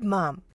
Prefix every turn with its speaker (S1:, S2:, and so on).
S1: Good, Mom.